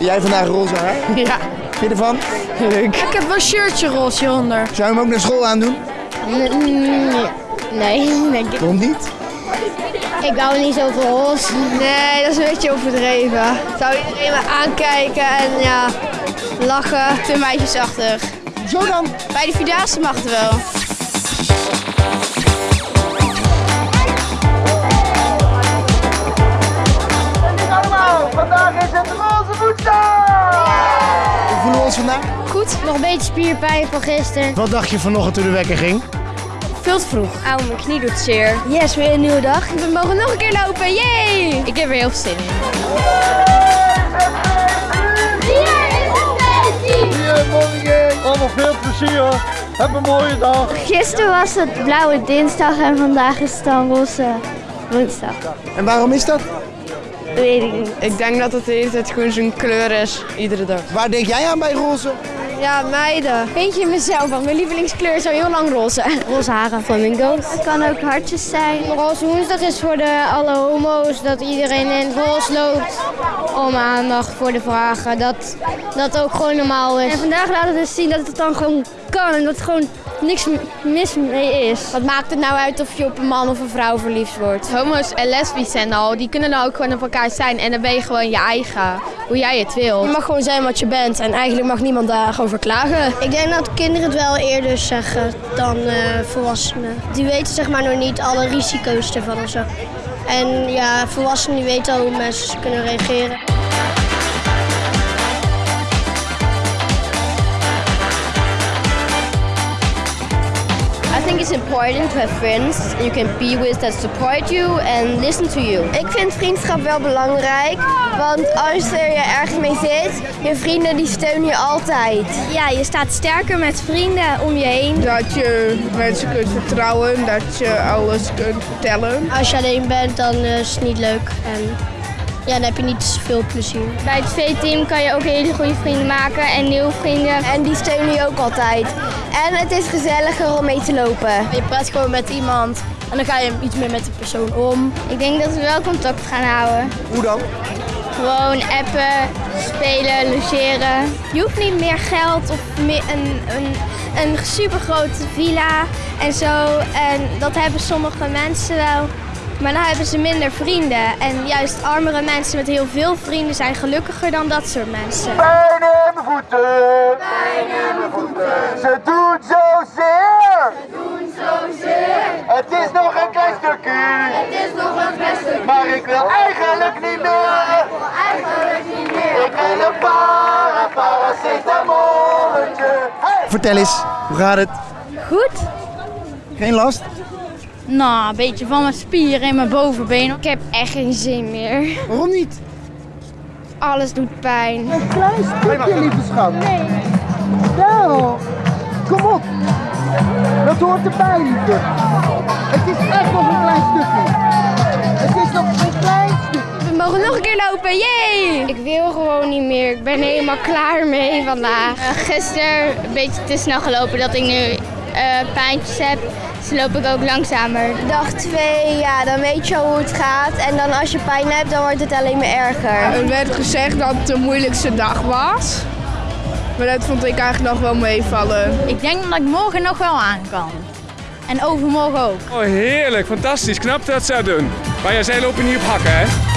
Jij vandaag roze haar? Ja, Vind je ervan? leuk. Ik heb wel een shirtje roze hieronder. Zou je hem ook naar school aandoen? Nee, denk ik. Waarom niet? Ik hou niet zo van roze. Nee, dat is een beetje overdreven. Zou iedereen me aankijken en ja, lachen. Te meisjesachtig. Zo dan? Bij de Vierdaagse mag het wel. Vandaag? Goed, nog een beetje spierpijn van gisteren. Wat dacht je vanochtend toen de wekker ging? Veel te vroeg. Auw, mijn knie doet zeer. Yes, weer een nieuwe dag. We mogen nog een keer lopen, yay! Ik heb er heel veel zin in. Allemaal veel plezier. Heb een mooie dag. Gisteren was het blauwe dinsdag en vandaag is het dan roze woensdag. En waarom is dat? Weet ik niet. Ik denk dat het de hele tijd gewoon zo'n kleur is, iedere dag. Waar denk jij aan bij roze? Ja, meiden. Weet je mezelf, want mijn lievelingskleur is al heel lang roze. Roze haren. Flamingo's. Het kan ook hartjes zijn. Roze woensdag is voor de alle homo's dat iedereen in het roze loopt. Om aandacht voor de vragen. Dat dat ook gewoon normaal is. En vandaag laten we dus zien dat het dan gewoon kan en dat er gewoon niks mis mee is. Wat maakt het nou uit of je op een man of een vrouw verliefd wordt? Homo's en lesbisch en al, die kunnen dan ook gewoon op elkaar zijn. En dan ben je gewoon je eigen, hoe jij het wil. Je mag gewoon zijn wat je bent en eigenlijk mag niemand daarover klagen. Ik denk dat kinderen het wel eerder zeggen dan eh, volwassenen. Die weten zeg maar nog niet alle risico's ervan of zo. En ja, volwassenen die weten al hoe mensen kunnen reageren. Think it's important to have friends you can be with that support you and listen to you. Ik vind vriendschap wel belangrijk, want als er je ergens mee zit, je vrienden die steunen je altijd. Ja, je staat sterker met vrienden om je heen. Dat je mensen kunt vertrouwen, dat je alles kunt vertellen. Als je alleen bent, dan is het niet leuk en ja, dan heb je niet zoveel plezier. Bij het V-team kan je ook hele goede vrienden maken en nieuwe vrienden. En die steunen je ook altijd. En het is gezelliger om mee te lopen. Je praat gewoon met iemand en dan ga je iets meer met de persoon om. Ik denk dat we wel contact gaan houden. Hoe dan? Gewoon appen, spelen, logeren. Je hoeft niet meer geld of meer een, een, een supergrote villa en zo. En dat hebben sommige mensen wel. Maar dan hebben ze minder vrienden. En juist armere mensen met heel veel vrienden zijn gelukkiger dan dat soort mensen. Pijn in mijn voeten. Pijn in mijn voeten. Ze doen zozeer. Ze doen zozeer. Het is nog een klein stukje. Het is nog een klein stukje. Maar ik wil eigenlijk niet meer. Ik wil eigenlijk niet meer. Ik wil een para, paracetamolletje. Hey! Vertel eens, hoe gaat het? Goed? Geen last? Nou, een beetje van mijn spieren in mijn bovenbeen. Ik heb echt geen zin meer. Waarom niet? Alles doet pijn. Een klein stukje, lieve schat. Nee. Wel. Kom op. Dat hoort erbij, lieve. Het is echt nog een klein stukje. Het is nog een klein stukje. We mogen nog een keer lopen, yay! Ik wil gewoon niet meer. Ik ben helemaal klaar mee vandaag. gisteren een beetje te snel gelopen dat ik nu eh, pijntjes heb. Dus loop ik ook langzamer. Dag 2, ja, dan weet je al hoe het gaat. En dan als je pijn hebt, dan wordt het alleen maar erger. Er werd gezegd dat het de moeilijkste dag was. Maar dat vond ik eigenlijk nog wel meevallen. Ik denk dat ik morgen nog wel aan kan. En overmorgen ook. Oh, heerlijk, fantastisch. Knap dat ze dat doen. Maar jij zij lopen niet op hakken, hè?